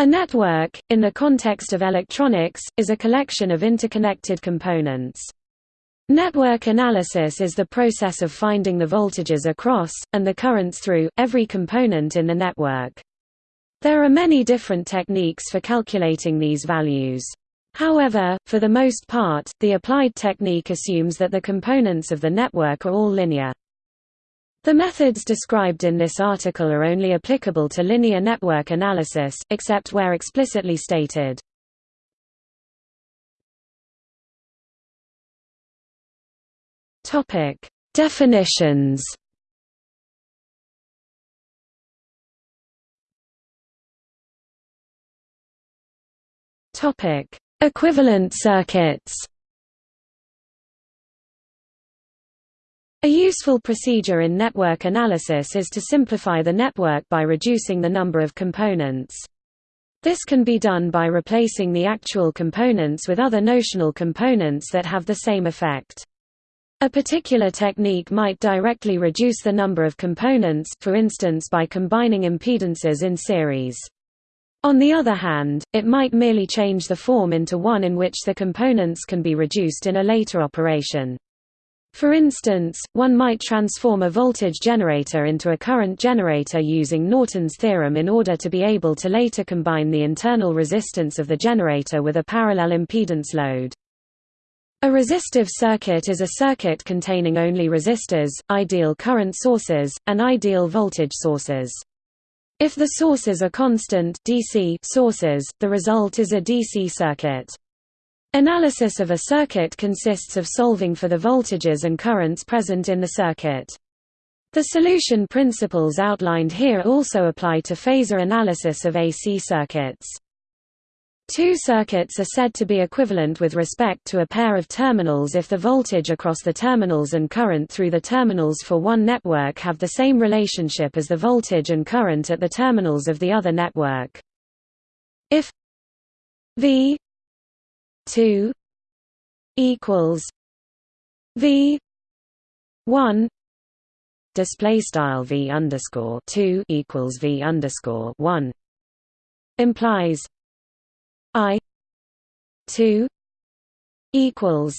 A network, in the context of electronics, is a collection of interconnected components. Network analysis is the process of finding the voltages across, and the currents through, every component in the network. There are many different techniques for calculating these values. However, for the most part, the applied technique assumes that the components of the network are all linear. The methods described in this article are only applicable to linear network analysis, except where explicitly stated. Topic: Definitions. Topic: Equivalent circuits. A useful procedure in network analysis is to simplify the network by reducing the number of components. This can be done by replacing the actual components with other notional components that have the same effect. A particular technique might directly reduce the number of components for instance by combining impedances in series. On the other hand, it might merely change the form into one in which the components can be reduced in a later operation. For instance, one might transform a voltage generator into a current generator using Norton's theorem in order to be able to later combine the internal resistance of the generator with a parallel impedance load. A resistive circuit is a circuit containing only resistors, ideal current sources, and ideal voltage sources. If the sources are constant DC sources, the result is a DC circuit. Analysis of a circuit consists of solving for the voltages and currents present in the circuit. The solution principles outlined here also apply to phasor analysis of AC circuits. Two circuits are said to be equivalent with respect to a pair of terminals if the voltage across the terminals and current through the terminals for one network have the same relationship as the voltage and current at the terminals of the other network. If V 2 equals V one display style V underscore two equals V underscore one implies I two equals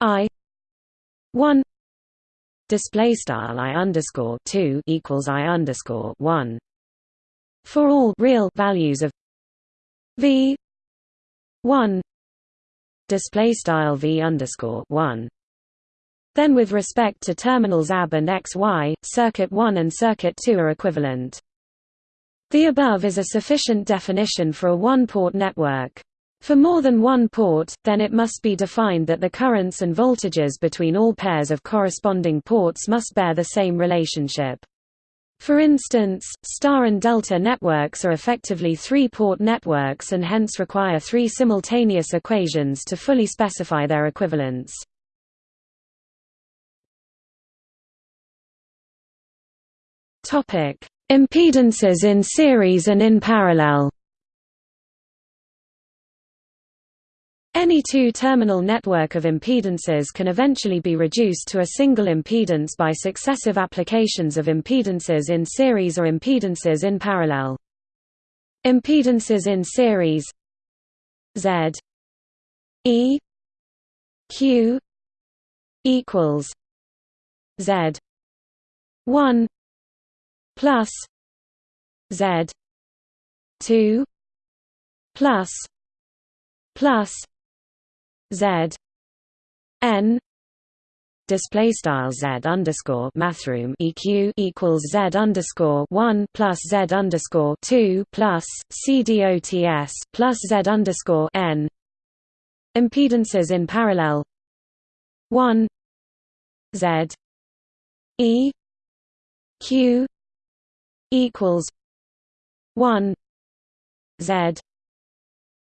I one display style I underscore two equals I underscore one for all real values of V one display style v underscore one. Then with respect to terminals AB and XY, circuit 1 and circuit 2 are equivalent. The above is a sufficient definition for a one-port network. For more than one port, then it must be defined that the currents and voltages between all pairs of corresponding ports must bear the same relationship. For instance, star and delta networks are effectively three-port networks and hence require three simultaneous equations to fully specify their equivalence. Impedances in series and in parallel Any two-terminal network of impedances can eventually be reduced to a single impedance by successive applications of impedances in series or impedances in parallel. Impedances in series Z E Q equals Z one plus Z two plus plus Z N display style Z underscore mathroom EQ equals Z underscore one plus Z underscore two plus CDOTS plus Z underscore N impedances in parallel one Z E Q equals one Z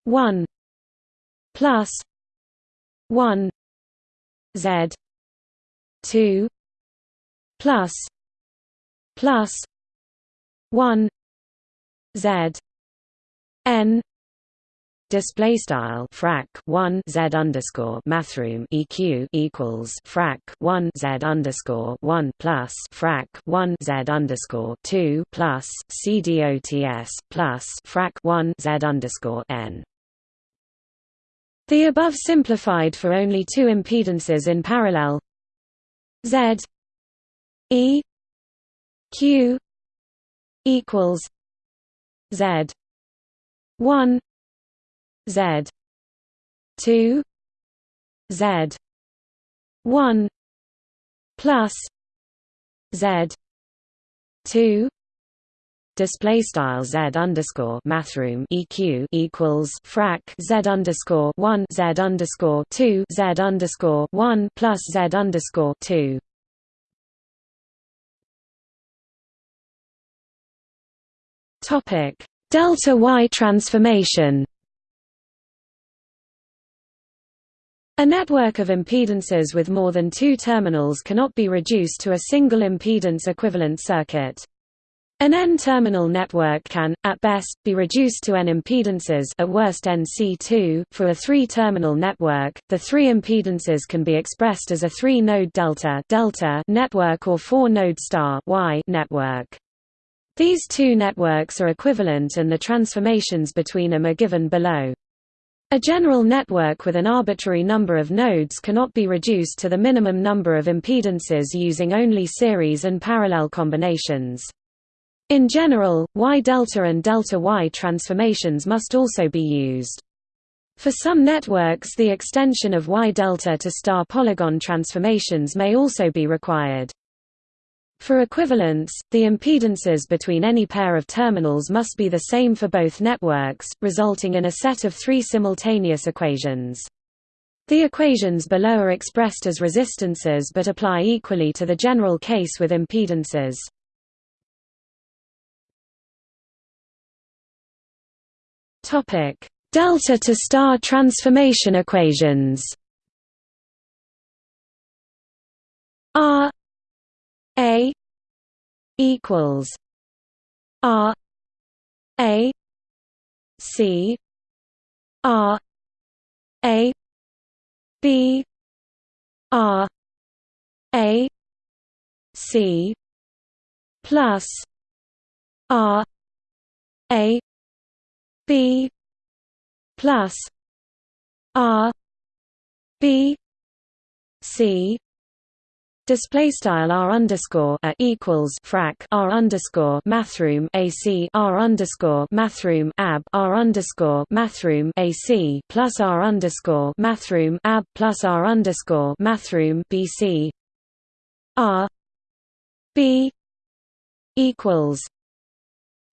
one plus 1 z 2 plus plus 1 z n display style frac 1 z underscore mathroom eq equals frac 1 z underscore 1 plus frac 1 z underscore 2 plus cdots plus frac 1 z underscore n. The above simplified for only two impedances in parallel. Z e q equals z 1 Z two Z one plus Z two display style z underscore mathroom eq equals frac z underscore one z underscore two z underscore one plus z underscore two. Topic delta y transformation. A network of impedances with more than two terminals cannot be reduced to a single impedance equivalent circuit. An n-terminal network can, at best, be reduced to n impedances at worst NC2. For a three-terminal network, the three impedances can be expressed as a three-node delta, delta network or four-node star y network. These two networks are equivalent and the transformations between them are given below. A general network with an arbitrary number of nodes cannot be reduced to the minimum number of impedances using only series and parallel combinations. In general, Y-delta and delta-Y transformations must also be used. For some networks the extension of Y-delta to star polygon transformations may also be required. For equivalence, the impedances between any pair of terminals must be the same for both networks, resulting in a set of three simultaneous equations. The equations below are expressed as resistances but apply equally to the general case with impedances. Delta to star transformation equations. R a equals R A C R A B R A C plus R A B plus R B C Display style r underscore a equals frac r underscore mathroom ac r underscore mathroom ab r underscore mathroom ac plus r underscore mathroom ab plus r underscore mathroom bc r b equals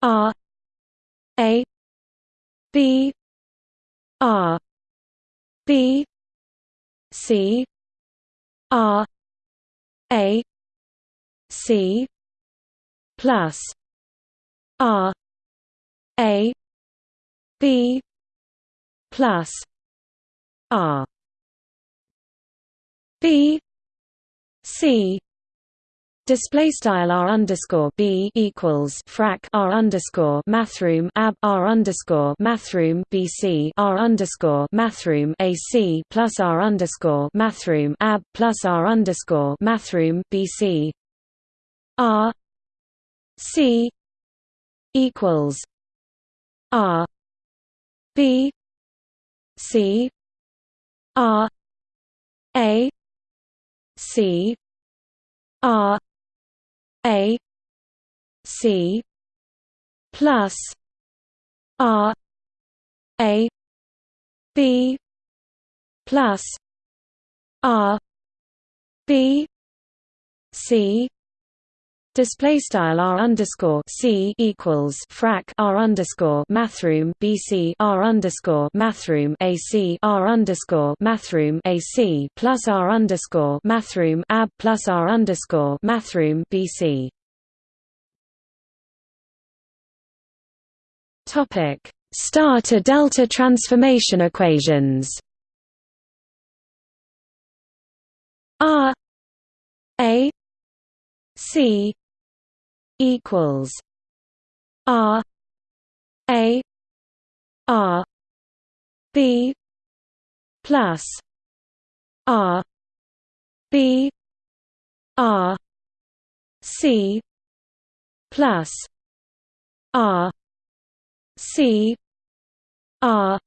r a b r b c r a C plus R A B plus R. B C Display style r underscore b equals frac r underscore mathroom ab r underscore mathroom bc r underscore mathroom ac plus r underscore mathroom ab plus r underscore mathroom bc r c equals r b c r a c r a C plus R A B plus R B C Display style r underscore c equals frac r underscore mathroom bc r underscore mathroom ac r underscore mathroom ac plus r underscore mathroom ab plus r underscore mathroom bc. Topic: Star to delta transformation equations. R A C equals R A R B plus R B R C plus R C R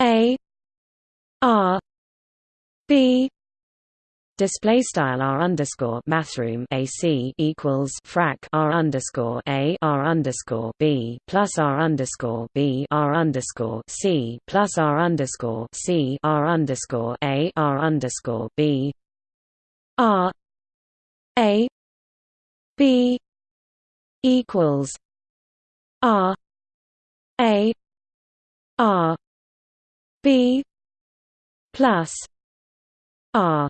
A R B Display style r underscore mathroom AC equals frac r underscore a r underscore b plus r underscore b r underscore c plus r underscore c r underscore a r underscore b. R a b equals r a r b plus r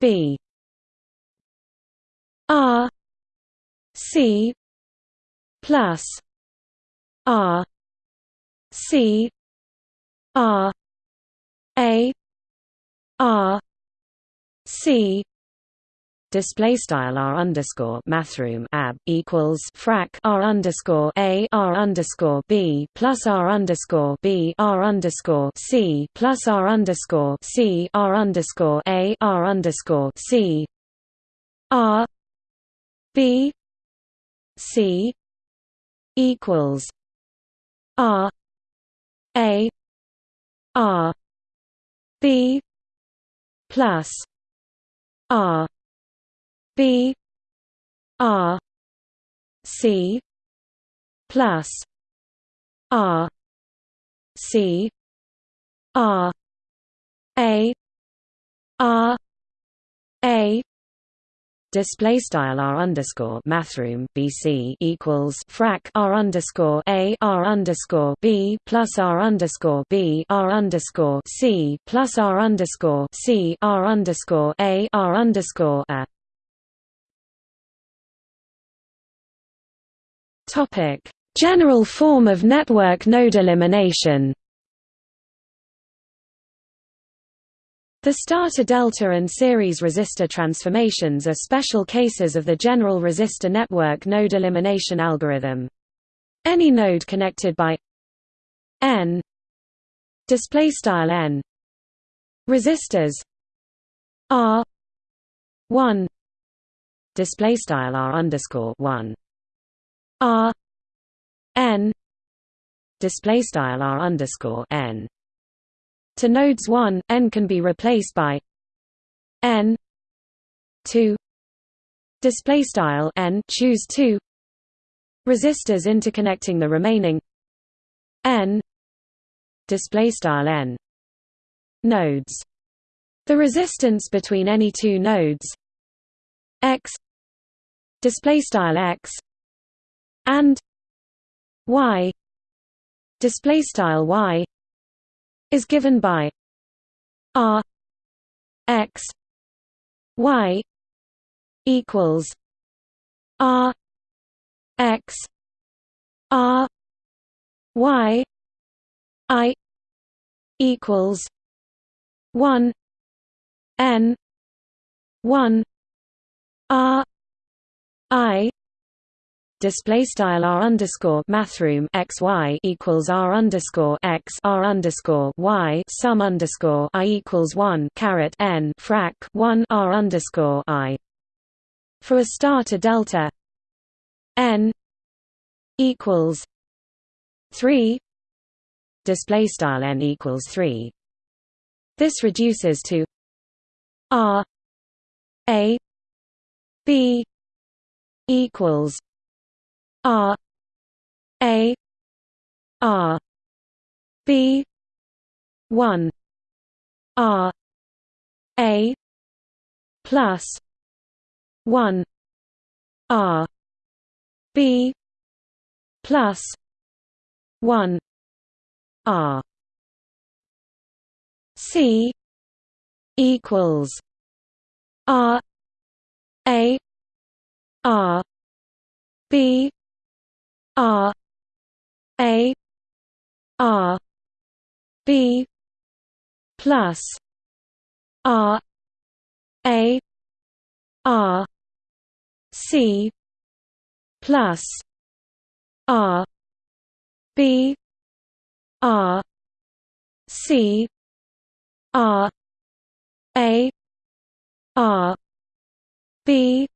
B. R. C. plus R. C. R. A. R. C display style r underscore mathroom ab equals frac r underscore a r underscore b plus r underscore b r underscore c plus r underscore c r underscore a r underscore c r b c equals r a r b plus r B R C plus R C R A R A. Display style r underscore mathroom bc equals frac r underscore a r underscore b plus r underscore b r underscore c plus r underscore c r underscore a r underscore a Topic: General form of network node elimination. The star-delta and series resistor transformations are special cases of the general resistor network node elimination algorithm. Any node connected by n display style n resistors r 1 display style r underscore 1 R N display style R underscore N. To nodes 1 N can be replaced by N 2 display style N choose 2 resistors interconnecting the remaining N display style N nodes. The resistance between any two nodes X display style X and y display style y is given by r x y equals r x r y i equals 1 n 1 r i display style r underscore mathroom x y equals r underscore x r underscore y sum underscore i equals one caret n frac one r underscore i. For a star delta n equals three display style n equals three. This reduces to r a b equals R A R B one R A plus one R B plus one R. C equals R A R B R A R B plus R A R C plus R B R C R A R B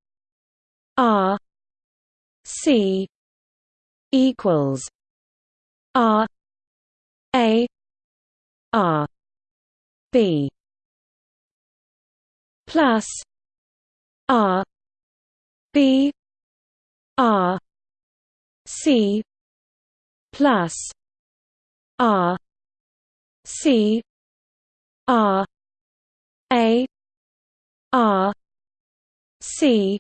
R C equals R A R B plus R B R C plus R C R A R C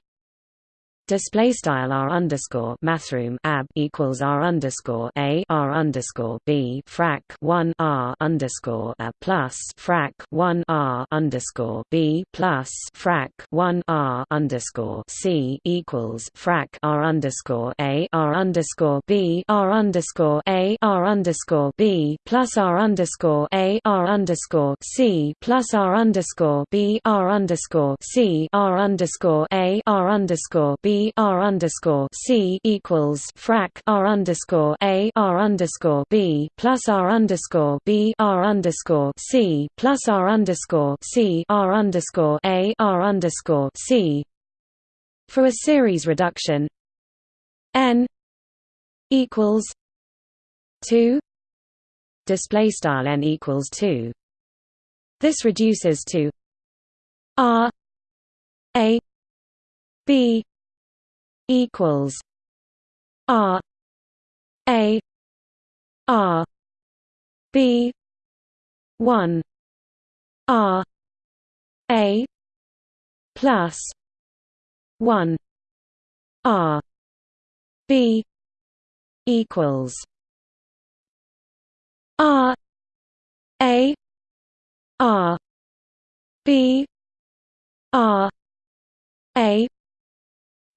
display style r underscore mathroom ab equals r underscore a r underscore b frac 1 r underscore a plus frac 1 r underscore b plus frac 1 r underscore c equals frac r underscore a r underscore b r underscore a r underscore b plus r underscore a r underscore c plus r underscore b r underscore c r underscore a r underscore b R underscore C equals frac R underscore A R underscore B plus R underscore B R underscore C plus R underscore C R underscore A R underscore C. For a series reduction N equals two display style N equals two. This reduces to R A B equals R A R B one R A plus one R B equals R A R B R A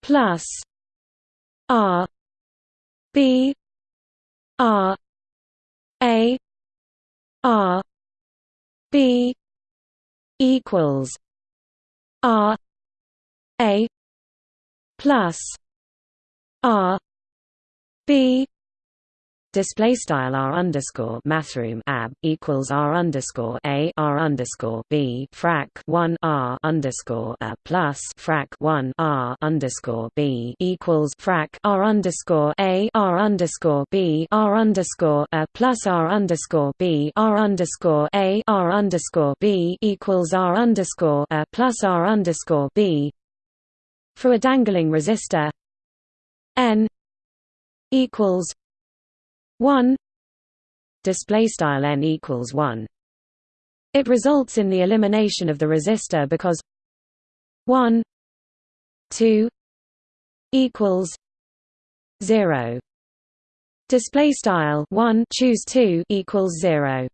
plus R B R A R B equals R A plus R B display style r underscore mathroom ab equals r underscore a r underscore b frac 1 r underscore a plus frac 1 r underscore b equals frac r underscore a r underscore b r underscore a plus r underscore b r underscore a r underscore b equals r underscore a plus r underscore b for a dangling resistor n equals 1 display style n equals 1 it results in the elimination of the resistor because 1 2 equals 0 display style 1 choose 2 equals 0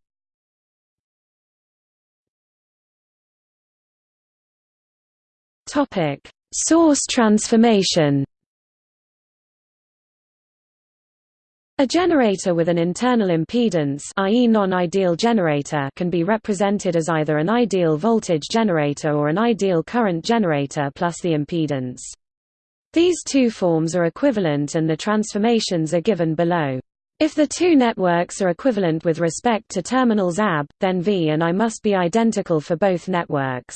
topic source transformation A generator with an internal impedance i.e. non-ideal generator can be represented as either an ideal voltage generator or an ideal current generator plus the impedance. These two forms are equivalent and the transformations are given below. If the two networks are equivalent with respect to terminals AB, then V and I must be identical for both networks.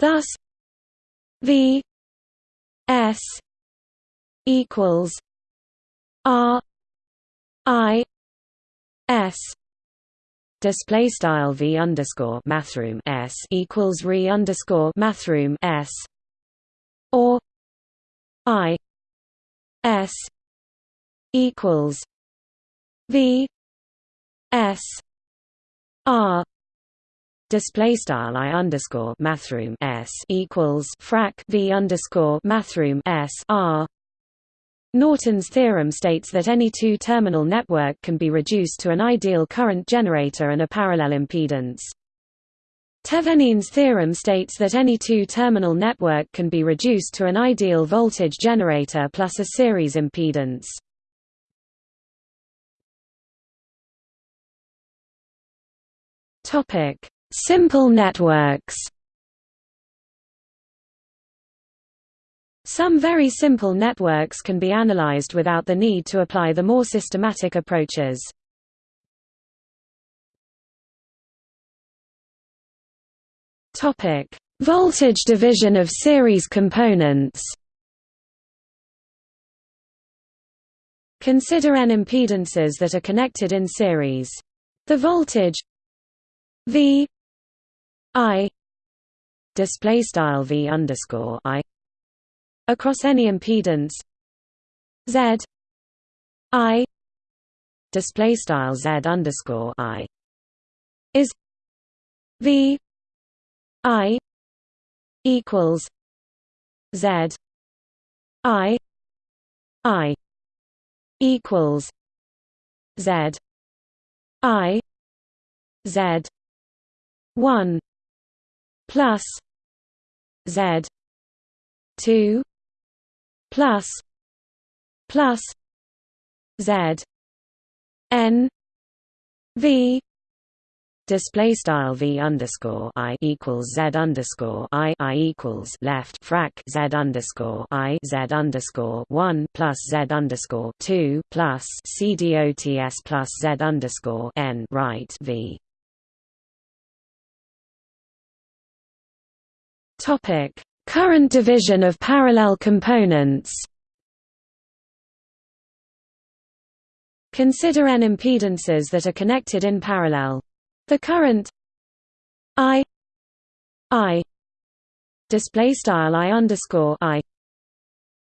Thus V S equals R I S display style v underscore mathroom s equals re underscore mathroom s or I S equals V S R display style I underscore mathroom s equals frac V underscore mathroom s R Norton's theorem states that any two-terminal network can be reduced to an ideal current generator and a parallel impedance. Thevenin's theorem states that any two-terminal network can be reduced to an ideal voltage generator plus a series impedance. Simple networks Some very simple networks can be analyzed without the need to apply the more systematic approaches. Topic: Voltage division of series components. Consider n impedances that are connected in series. The voltage V I display style V underscore I across any impedance. Z. I. Display style Z underscore I. Is V. I. Equals Z. I. I. Equals Z. I. Z. one. Plus Z. two plus plus Z N V Display style v underscore i equals z underscore i i equals left frac z underscore i z underscore one plus z underscore two plus c dots plus z underscore n right v. Topic: Current division of parallel components. Consider n impedances that are connected in parallel. The current I I display style I underscore I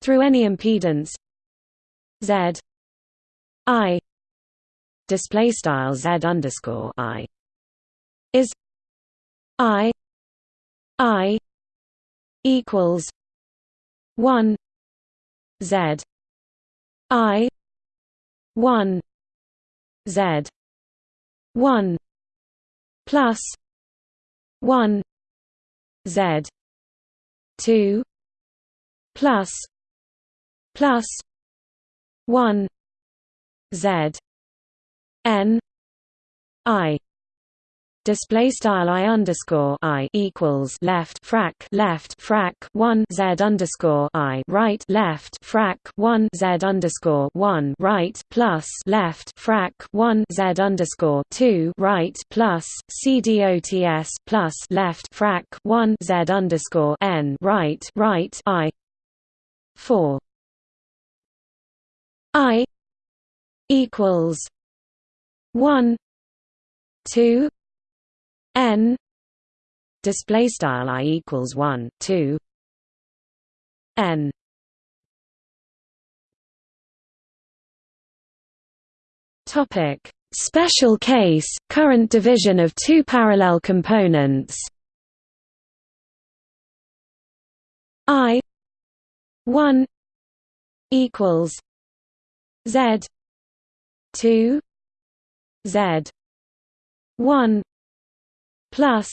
through any impedance Z I display style Z underscore I is I I equals one Z I one Z one plus one Z two plus plus one Z N I display style i underscore i equals left frac left frac 1 z underscore i right left frac 1 z underscore 1 right plus left frac 1 z underscore 2 right plus c dots plus left frac 1 z underscore n right right i 4 i equals 1 2 n display style i equals 1 2 n topic. Special case current division of two parallel components. I 1 equals z 2 z 1 plus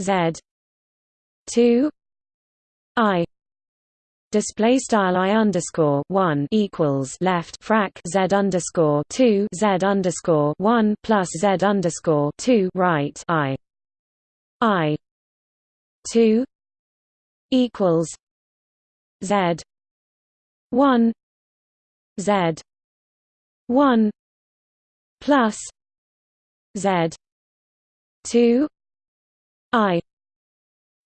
Z two I. Display style I underscore one equals left frac Z underscore two Z underscore one plus Z underscore two right I. I two equals Z one Z one plus Z two I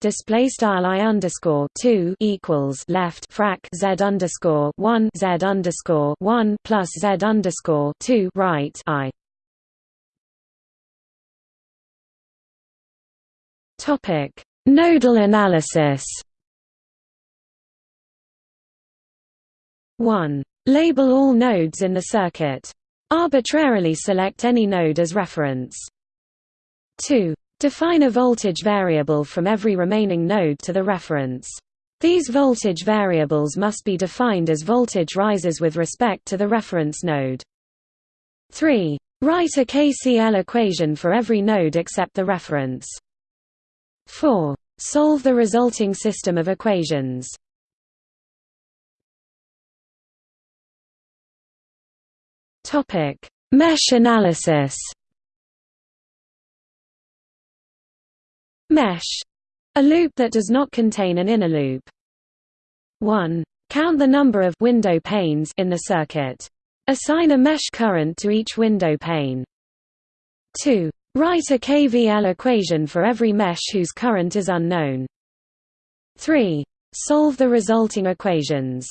display style I underscore two equals left frac Z underscore one Z underscore one plus Z underscore two right I Topic Nodal analysis one Label all nodes in the circuit. Arbitrarily select any node as reference. 2. Define a voltage variable from every remaining node to the reference. These voltage variables must be defined as voltage rises with respect to the reference node. 3. Write a KCL equation for every node except the reference. 4. Solve the resulting system of equations. Mesh analysis Mesh. A loop that does not contain an inner loop. 1. Count the number of window panes in the circuit. Assign a mesh current to each window pane. 2. Write a KVL equation for every mesh whose current is unknown. 3. Solve the resulting equations.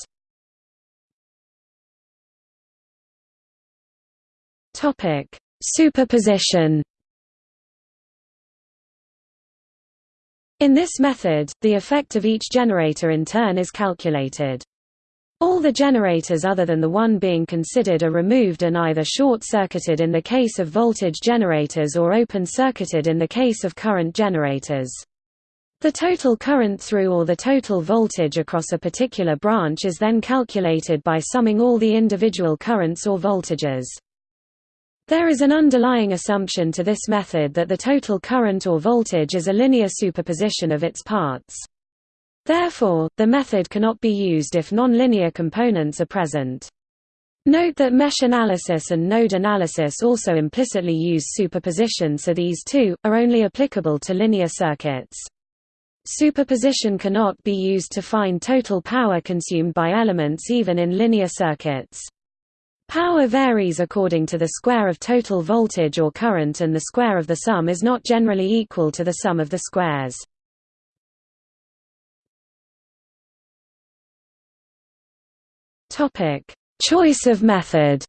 Topic: Superposition. In this method, the effect of each generator in turn is calculated. All the generators other than the one being considered are removed and either short-circuited in the case of voltage generators or open-circuited in the case of current generators. The total current through or the total voltage across a particular branch is then calculated by summing all the individual currents or voltages. There is an underlying assumption to this method that the total current or voltage is a linear superposition of its parts. Therefore, the method cannot be used if nonlinear components are present. Note that mesh analysis and node analysis also implicitly use superposition so these two, are only applicable to linear circuits. Superposition cannot be used to find total power consumed by elements even in linear circuits. Power varies according to the square of total voltage or current and the square of the sum is not generally equal to the sum of the squares. Choice of method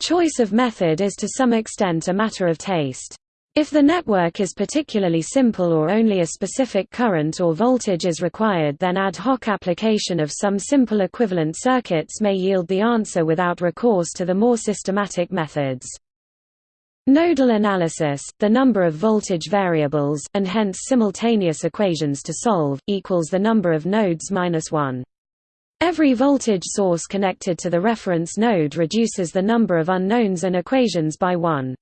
Choice of method is to some extent a matter of taste. If the network is particularly simple or only a specific current or voltage is required then ad hoc application of some simple equivalent circuits may yield the answer without recourse to the more systematic methods. Nodal analysis, the number of voltage variables, and hence simultaneous equations to solve, equals the number of nodes minus 1. Every voltage source connected to the reference node reduces the number of unknowns and equations by 1.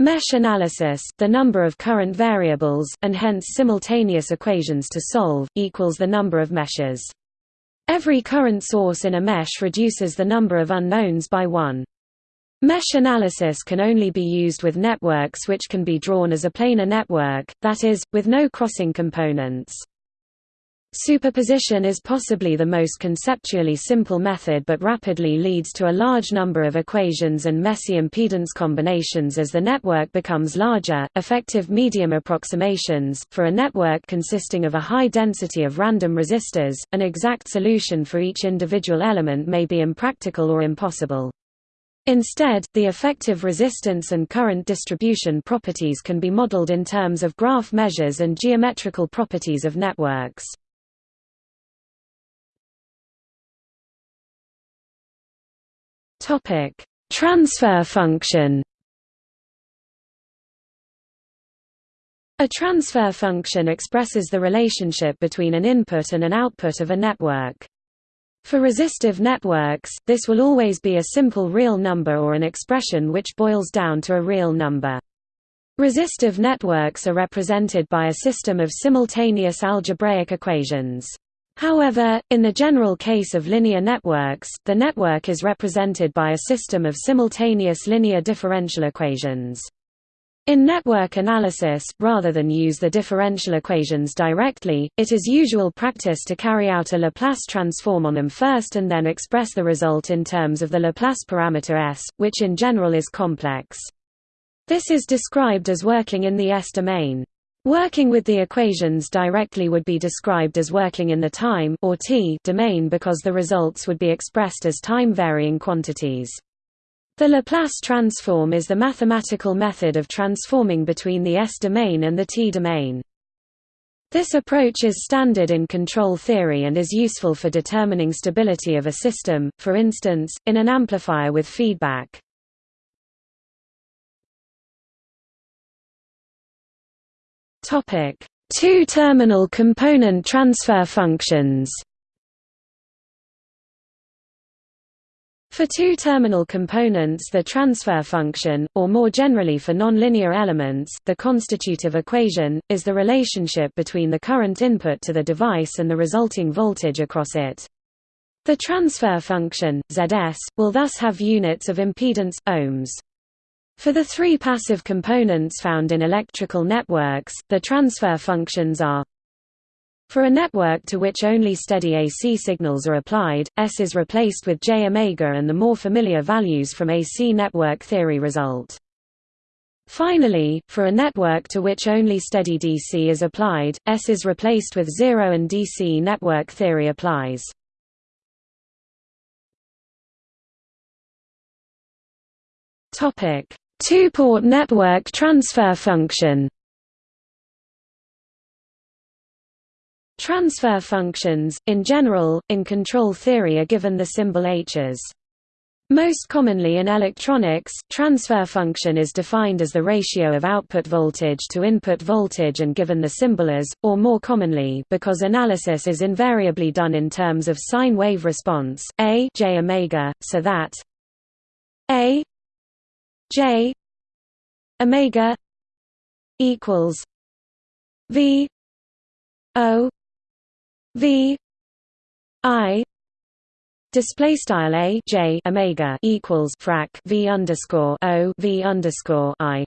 Mesh analysis, the number of current variables, and hence simultaneous equations to solve, equals the number of meshes. Every current source in a mesh reduces the number of unknowns by 1. Mesh analysis can only be used with networks which can be drawn as a planar network, that is, with no crossing components. Superposition is possibly the most conceptually simple method but rapidly leads to a large number of equations and messy impedance combinations as the network becomes larger. Effective medium approximations, for a network consisting of a high density of random resistors, an exact solution for each individual element may be impractical or impossible. Instead, the effective resistance and current distribution properties can be modeled in terms of graph measures and geometrical properties of networks. Topic: Transfer function. A transfer function expresses the relationship between an input and an output of a network. For resistive networks, this will always be a simple real number or an expression which boils down to a real number. Resistive networks are represented by a system of simultaneous algebraic equations. However, in the general case of linear networks, the network is represented by a system of simultaneous linear differential equations. In network analysis, rather than use the differential equations directly, it is usual practice to carry out a Laplace transform on them first and then express the result in terms of the Laplace parameter S, which in general is complex. This is described as working in the S domain. Working with the equations directly would be described as working in the time or t domain because the results would be expressed as time-varying quantities. The Laplace transform is the mathematical method of transforming between the S domain and the t domain. This approach is standard in control theory and is useful for determining stability of a system, for instance, in an amplifier with feedback. Topic: Two-terminal component transfer functions. For two-terminal components the transfer function, or more generally for nonlinear elements, the constitutive equation, is the relationship between the current input to the device and the resulting voltage across it. The transfer function, Zs, will thus have units of impedance, ohms. For the three passive components found in electrical networks, the transfer functions are For a network to which only steady AC signals are applied, S is replaced with j omega and the more familiar values from AC network theory result. Finally, for a network to which only steady DC is applied, S is replaced with zero and DC network theory applies. Two-port network transfer function Transfer functions, in general, in control theory are given the symbol h as. Most commonly in electronics, transfer function is defined as the ratio of output voltage to input voltage and given the symbol as, or more commonly because analysis is invariably done in terms of sine wave response, a j omega, so that a j omega equals v o V I display style a j omega equals frac v underscore o v underscore i.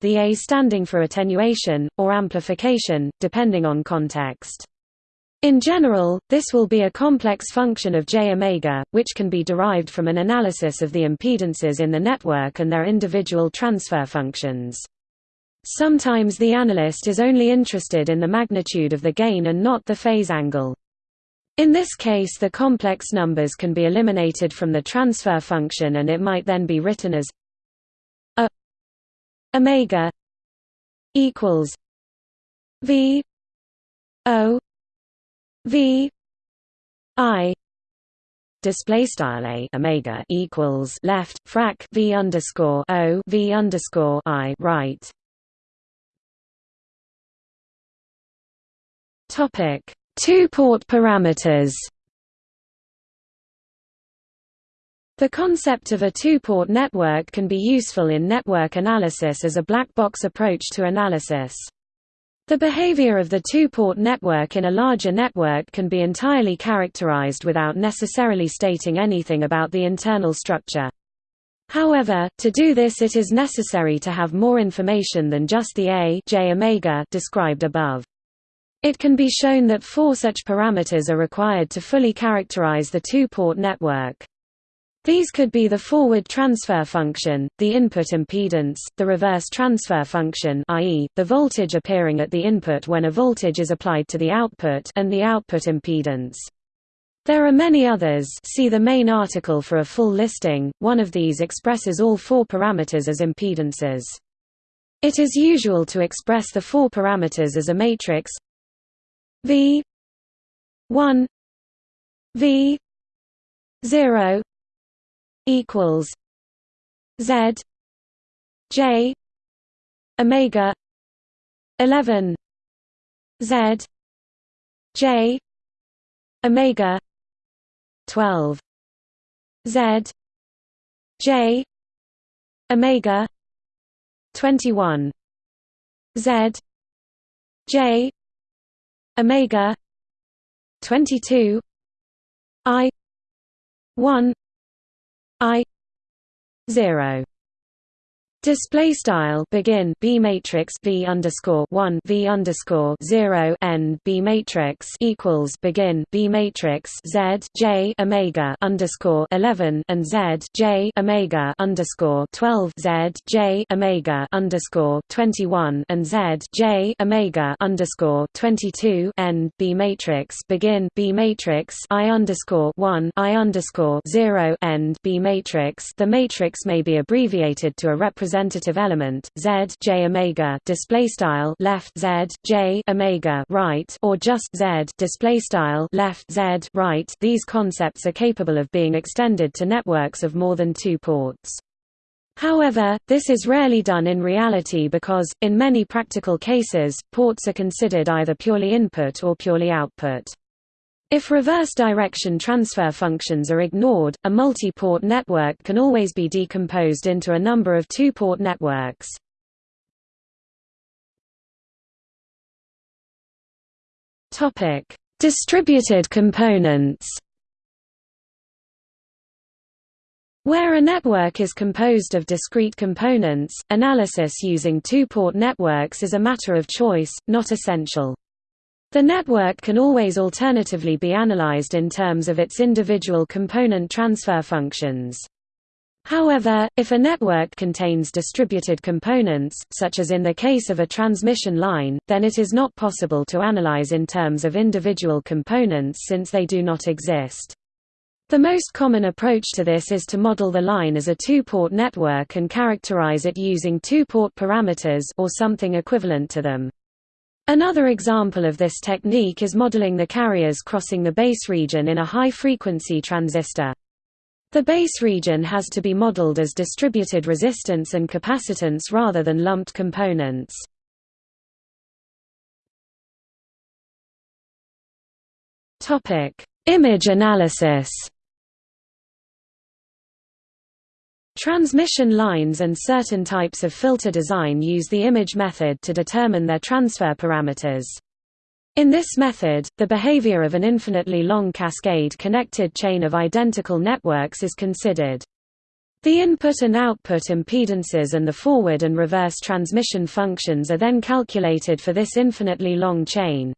The a standing for attenuation or amplification, depending on context. In general, this will be a complex function of j omega, which can be derived from an analysis of the impedances in the network and their individual transfer functions. Sometimes the analyst is only interested in the magnitude of the gain and not the phase angle. In this case the complex numbers can be eliminated from the transfer function and it might then be written as a omega equals v o v i display style a omega equals left frac v underscore o v underscore i right Topic: Two-port parameters. The concept of a two-port network can be useful in network analysis as a black box approach to analysis. The behavior of the two-port network in a larger network can be entirely characterized without necessarily stating anything about the internal structure. However, to do this it is necessary to have more information than just the A J omega described above. It can be shown that four such parameters are required to fully characterize the two-port network. These could be the forward transfer function, the input impedance, the reverse transfer function i.e., the voltage appearing at the input when a voltage is applied to the output and the output impedance. There are many others see the main article for a full listing, one of these expresses all four parameters as impedances. It is usual to express the four parameters as a matrix V one V zero equals Z J Omega eleven Z J Omega twelve Z J Omega twenty one Z J omega 22 i 1 i 0 Display style begin B matrix V underscore one V underscore zero N B matrix equals begin B matrix Z J Omega underscore eleven and Z J Omega underscore twelve Z J Omega underscore twenty one and Z J Omega underscore twenty two N B matrix begin B matrix I underscore one I underscore zero N B matrix. The matrix may be abbreviated to a representative representative element z j omega display style left z j omega right or just z display style left z right these concepts are capable of being extended to networks of more than two ports However, this is rarely done in reality because, in many practical cases, ports are considered either purely input or purely output. If reverse direction transfer functions are ignored, a multi-port network can always be decomposed into a number of two-port networks. Topic: Distributed components. Where a network is composed of discrete components, analysis using two-port networks is a matter of choice, not essential. The network can always alternatively be analyzed in terms of its individual component transfer functions. However, if a network contains distributed components, such as in the case of a transmission line, then it is not possible to analyze in terms of individual components since they do not exist. The most common approach to this is to model the line as a two-port network and characterize it using two-port parameters or something equivalent to them. Another example of this technique is modeling the carriers crossing the base region in a high-frequency transistor. The base region has to be modeled as distributed resistance and capacitance rather than lumped components. Image analysis Transmission lines and certain types of filter design use the image method to determine their transfer parameters. In this method, the behavior of an infinitely long cascade-connected chain of identical networks is considered. The input and output impedances and the forward and reverse transmission functions are then calculated for this infinitely long chain.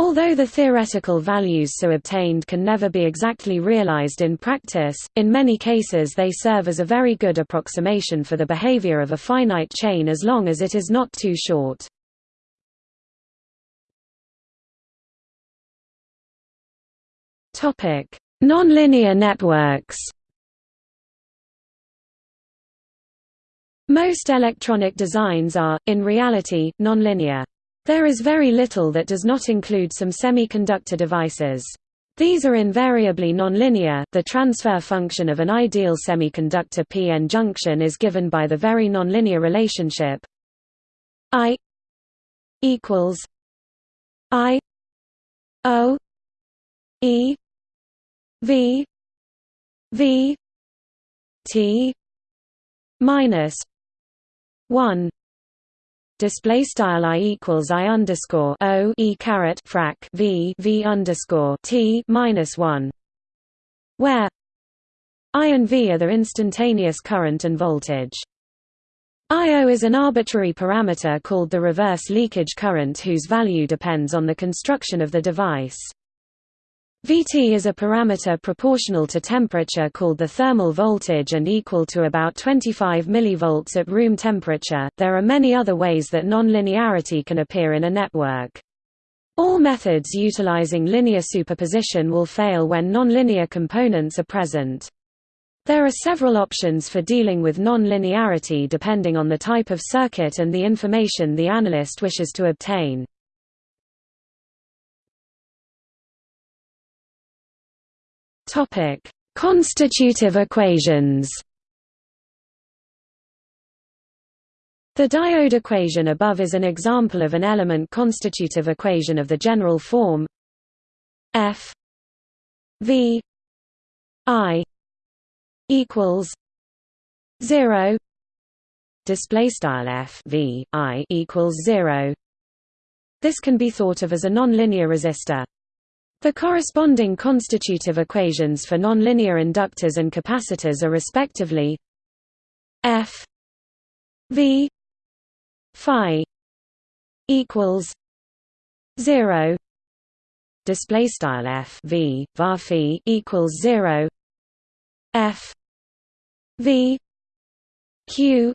Although the theoretical values so obtained can never be exactly realized in practice, in many cases they serve as a very good approximation for the behavior of a finite chain as long as it is not too short. Nonlinear networks. Most electronic designs are, in reality, nonlinear. There is very little that does not include some semiconductor devices. These are invariably nonlinear. The transfer function of an ideal semiconductor p-n junction is given by the very nonlinear relationship I equals I O E V V T minus one display style i equals i underscore o e caret frac v v underscore t minus one, where i and v are the instantaneous current and voltage. I/O is an arbitrary parameter called the reverse leakage current whose value depends on the construction of the device. Vt is a parameter proportional to temperature called the thermal voltage and equal to about 25 mV at room temperature. There are many other ways that nonlinearity can appear in a network. All methods utilizing linear superposition will fail when nonlinear components are present. There are several options for dealing with nonlinearity depending on the type of circuit and the information the analyst wishes to obtain. Topic: Constitutive equations. The diode equation above is an example of an element constitutive equation of the general form F V I equals zero display style F V I equals zero. This can be thought of as a nonlinear resistor. The corresponding constitutive equations for nonlinear inductors and capacitors are respectively F V phi equals 0 display style F V var phi equals 0 F V Q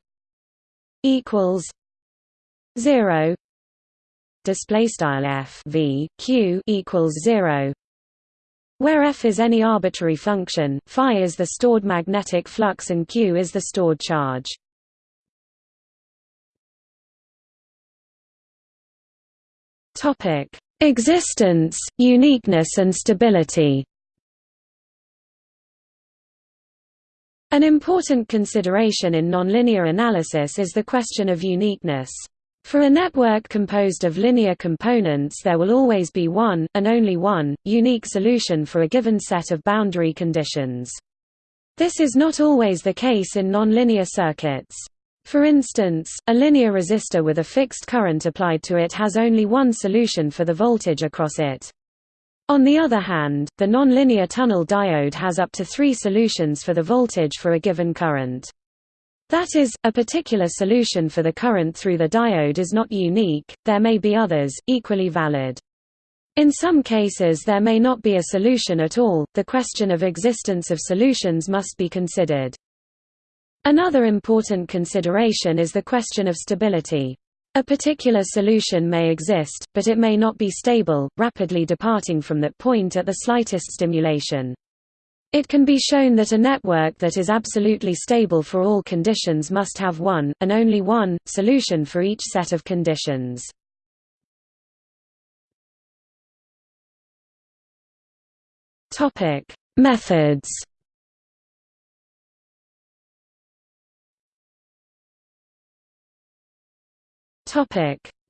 equals 0 display style f v q equals 0 where f is any arbitrary function phi is the stored magnetic flux and q is the stored charge topic existence uniqueness and stability An important consideration in nonlinear analysis is the question of uniqueness. For a network composed of linear components there will always be one, and only one, unique solution for a given set of boundary conditions. This is not always the case in nonlinear circuits. For instance, a linear resistor with a fixed current applied to it has only one solution for the voltage across it. On the other hand, the nonlinear tunnel diode has up to three solutions for the voltage for a given current. That is, a particular solution for the current through the diode is not unique, there may be others, equally valid. In some cases there may not be a solution at all, the question of existence of solutions must be considered. Another important consideration is the question of stability. A particular solution may exist, but it may not be stable, rapidly departing from that point at the slightest stimulation. It can be shown that a network that is absolutely stable for all conditions must have one, and only one, solution for each set of conditions. Methods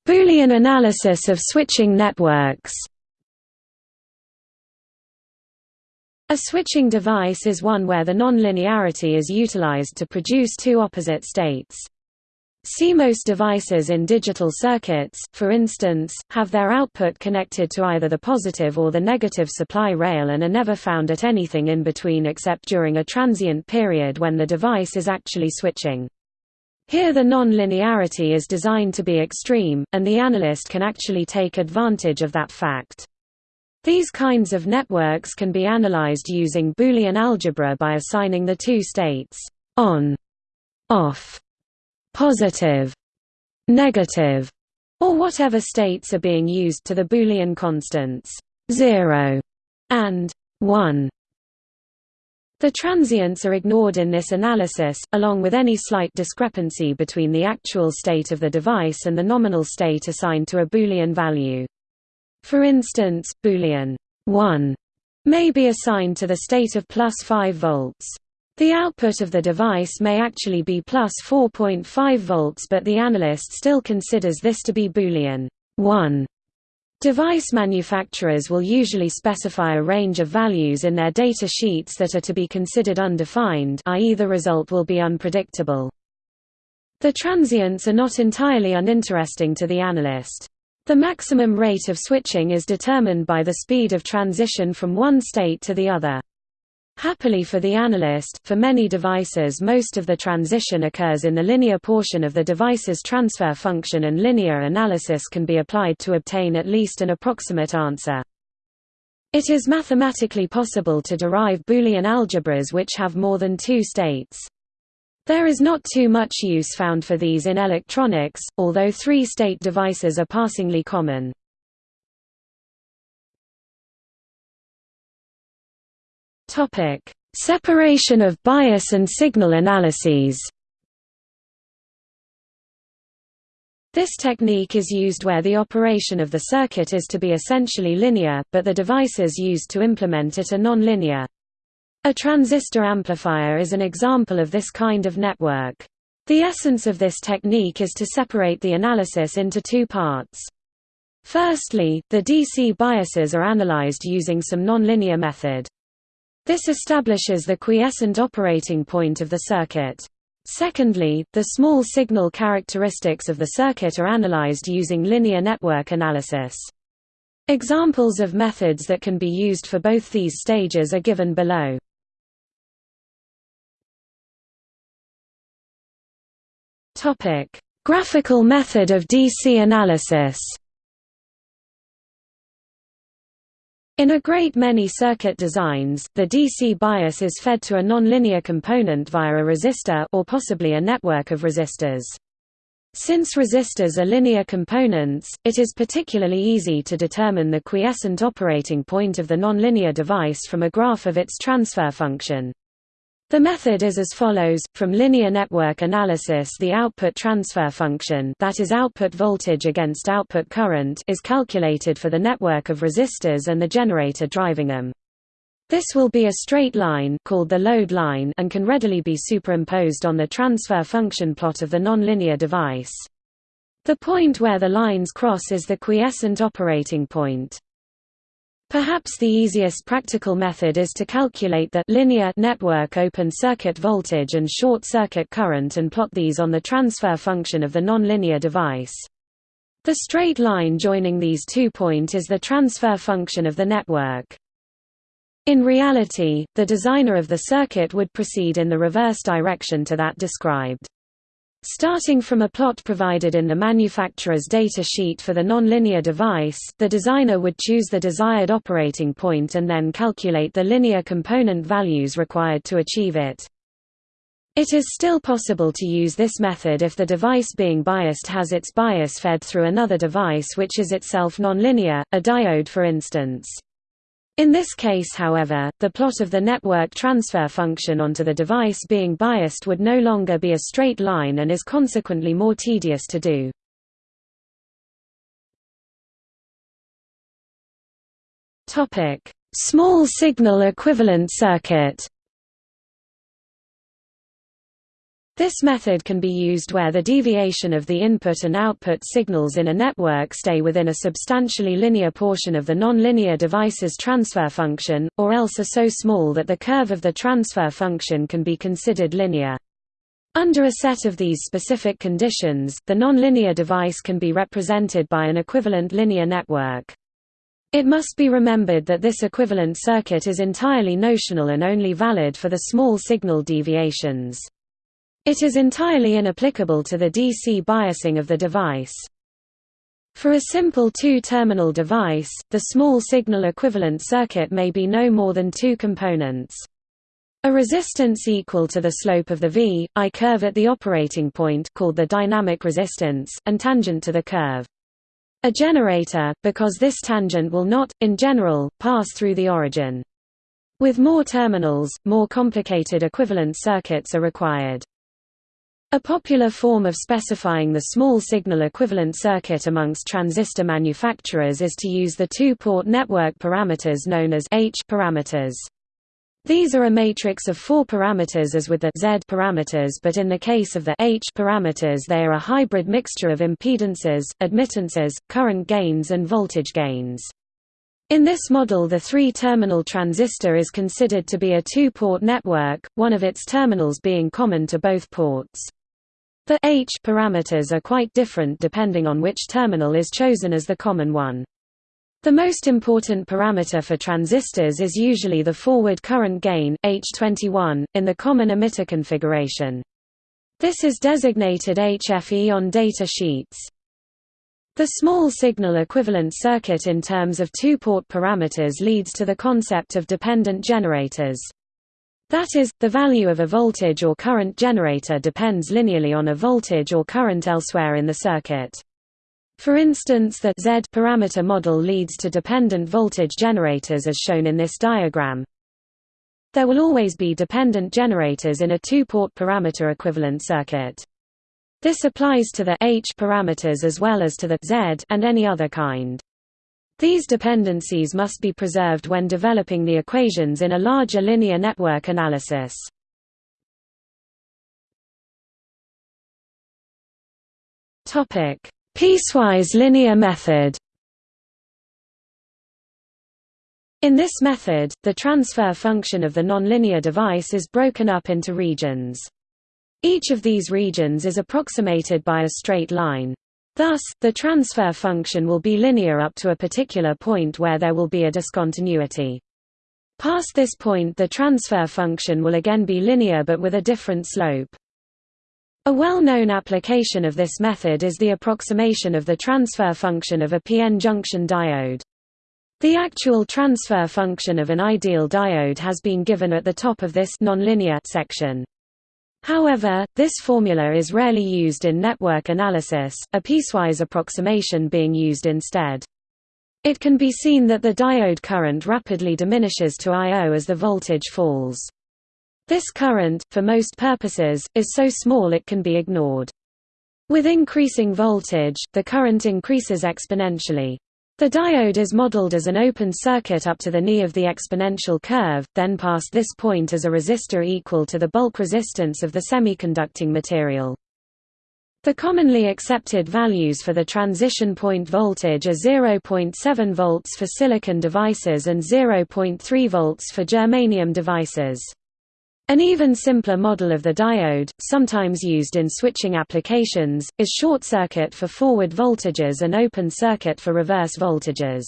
Boolean analysis of switching networks A switching device is one where the nonlinearity is utilized to produce two opposite states. CMOS devices in digital circuits, for instance, have their output connected to either the positive or the negative supply rail and are never found at anything in between except during a transient period when the device is actually switching. Here the non-linearity is designed to be extreme, and the analyst can actually take advantage of that fact. These kinds of networks can be analyzed using Boolean algebra by assigning the two states on, off, positive, negative, or whatever states are being used to the Boolean constants 0 and 1. The transients are ignored in this analysis, along with any slight discrepancy between the actual state of the device and the nominal state assigned to a Boolean value. For instance, Boolean 1 may be assigned to the state of plus 5 volts. The output of the device may actually be plus 4.5 volts but the analyst still considers this to be Boolean 1. Device manufacturers will usually specify a range of values in their data sheets that are to be considered undefined i.e. the result will be unpredictable. The transients are not entirely uninteresting to the analyst. The maximum rate of switching is determined by the speed of transition from one state to the other. Happily for the analyst, for many devices most of the transition occurs in the linear portion of the device's transfer function and linear analysis can be applied to obtain at least an approximate answer. It is mathematically possible to derive Boolean algebras which have more than two states. There is not too much use found for these in electronics, although three-state devices are passingly common. Separation of bias and signal analyses. This technique is used where the operation of the circuit is to be essentially linear, but the devices used to implement it are nonlinear. A transistor amplifier is an example of this kind of network. The essence of this technique is to separate the analysis into two parts. Firstly, the DC biases are analyzed using some nonlinear method. This establishes the quiescent operating point of the circuit. Secondly, the small signal characteristics of the circuit are analyzed using linear network analysis. Examples of methods that can be used for both these stages are given below. Graphical method of DC analysis In a great many circuit designs, the DC bias is fed to a nonlinear component via a resistor or possibly a network of resistors. Since resistors are linear components, it is particularly easy to determine the quiescent operating point of the nonlinear device from a graph of its transfer function. The method is as follows, from linear network analysis the output transfer function that is output voltage against output current is calculated for the network of resistors and the generator driving them. This will be a straight line called the load line and can readily be superimposed on the transfer function plot of the nonlinear device. The point where the lines cross is the quiescent operating point. Perhaps the easiest practical method is to calculate the linear network open circuit voltage and short circuit current and plot these on the transfer function of the nonlinear device. The straight line joining these two points is the transfer function of the network. In reality, the designer of the circuit would proceed in the reverse direction to that described. Starting from a plot provided in the manufacturer's data sheet for the nonlinear device, the designer would choose the desired operating point and then calculate the linear component values required to achieve it. It is still possible to use this method if the device being biased has its bias fed through another device which is itself nonlinear, a diode for instance. In this case however, the plot of the network transfer function onto the device being biased would no longer be a straight line and is consequently more tedious to do. Small signal equivalent circuit This method can be used where the deviation of the input and output signals in a network stay within a substantially linear portion of the nonlinear device's transfer function, or else are so small that the curve of the transfer function can be considered linear. Under a set of these specific conditions, the nonlinear device can be represented by an equivalent linear network. It must be remembered that this equivalent circuit is entirely notional and only valid for the small signal deviations. It is entirely inapplicable to the DC biasing of the device. For a simple two-terminal device, the small signal equivalent circuit may be no more than two components. A resistance equal to the slope of the V, I curve at the operating point called the dynamic resistance, and tangent to the curve. A generator, because this tangent will not, in general, pass through the origin. With more terminals, more complicated equivalent circuits are required. A popular form of specifying the small signal equivalent circuit amongst transistor manufacturers is to use the two-port network parameters known as H parameters. These are a matrix of four parameters as with the Z parameters but in the case of the H parameters they are a hybrid mixture of impedances, admittances, current gains and voltage gains. In this model the three-terminal transistor is considered to be a two-port network, one of its terminals being common to both ports. The H parameters are quite different depending on which terminal is chosen as the common one. The most important parameter for transistors is usually the forward current gain, H21, in the common emitter configuration. This is designated HFE on data sheets. The small signal equivalent circuit in terms of two-port parameters leads to the concept of dependent generators. That is, the value of a voltage or current generator depends linearly on a voltage or current elsewhere in the circuit. For instance the Z parameter model leads to dependent voltage generators as shown in this diagram. There will always be dependent generators in a two-port parameter equivalent circuit. This applies to the H parameters as well as to the Z and any other kind. These dependencies must be preserved when developing the equations in a larger linear network analysis. Topic: Piecewise linear method In this method, the transfer function of the nonlinear device is broken up into regions. Each of these regions is approximated by a straight line. Thus, the transfer function will be linear up to a particular point where there will be a discontinuity. Past this point the transfer function will again be linear but with a different slope. A well-known application of this method is the approximation of the transfer function of a p-n junction diode. The actual transfer function of an ideal diode has been given at the top of this nonlinear section. However, this formula is rarely used in network analysis, a piecewise approximation being used instead. It can be seen that the diode current rapidly diminishes to I.O. as the voltage falls. This current, for most purposes, is so small it can be ignored. With increasing voltage, the current increases exponentially. The diode is modeled as an open circuit up to the knee of the exponential curve, then past this point as a resistor equal to the bulk resistance of the semiconducting material. The commonly accepted values for the transition point voltage are 0.7 volts for silicon devices and 0.3 volts for germanium devices. An even simpler model of the diode, sometimes used in switching applications, is short circuit for forward voltages and open circuit for reverse voltages.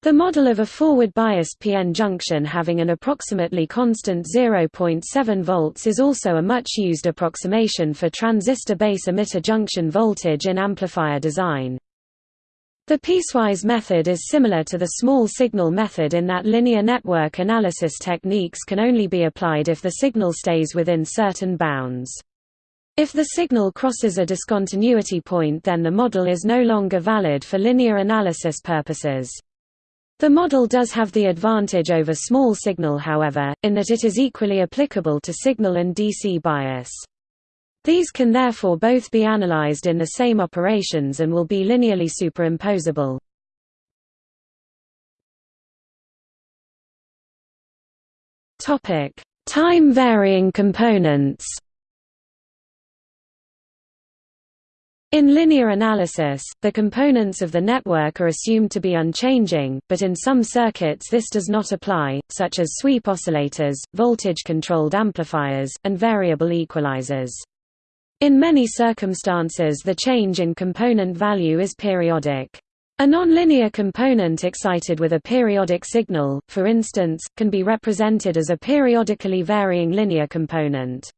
The model of a forward-biased PN junction having an approximately constant 0.7 volts is also a much-used approximation for transistor base emitter junction voltage in amplifier design. The piecewise method is similar to the small signal method in that linear network analysis techniques can only be applied if the signal stays within certain bounds. If the signal crosses a discontinuity point then the model is no longer valid for linear analysis purposes. The model does have the advantage over small signal however, in that it is equally applicable to signal and DC bias. These can therefore both be analyzed in the same operations and will be linearly superimposable. Time-varying components In linear analysis, the components of the network are assumed to be unchanging, but in some circuits this does not apply, such as sweep oscillators, voltage-controlled amplifiers, and variable equalizers. In many circumstances the change in component value is periodic. A nonlinear component excited with a periodic signal, for instance, can be represented as a periodically varying linear component.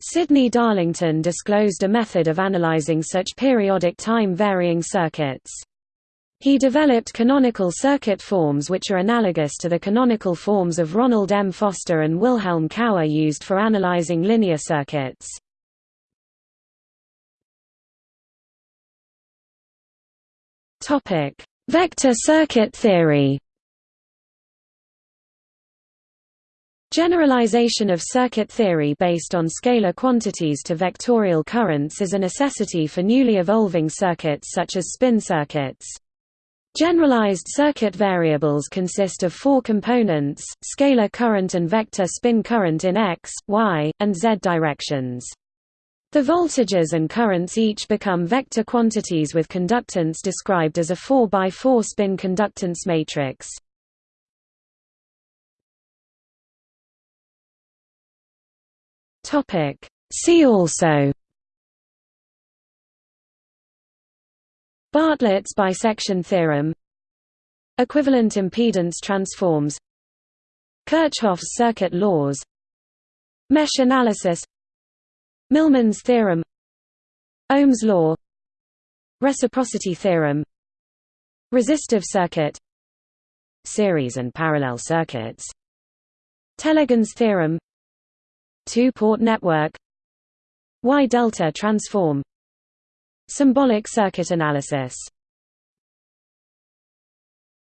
Sidney Darlington disclosed a method of analyzing such periodic time-varying circuits. He developed canonical circuit forms which are analogous to the canonical forms of Ronald M. Foster and Wilhelm Cauer used for analyzing linear circuits. Vector circuit theory Generalization of circuit theory based on scalar quantities to vectorial currents is a necessity for newly evolving circuits such as spin circuits. Generalized circuit variables consist of four components, scalar current and vector spin current in x, y, and z directions. The voltages and currents each become vector quantities with conductance described as a 4 by 4 spin conductance matrix. See also Bartlett's bisection theorem Equivalent impedance transforms Kirchhoff's circuit laws Mesh analysis Millman's theorem Ohm's law Reciprocity theorem Resistive circuit Series and parallel circuits Tellegen's theorem Two-port network Y-delta transform Symbolic circuit analysis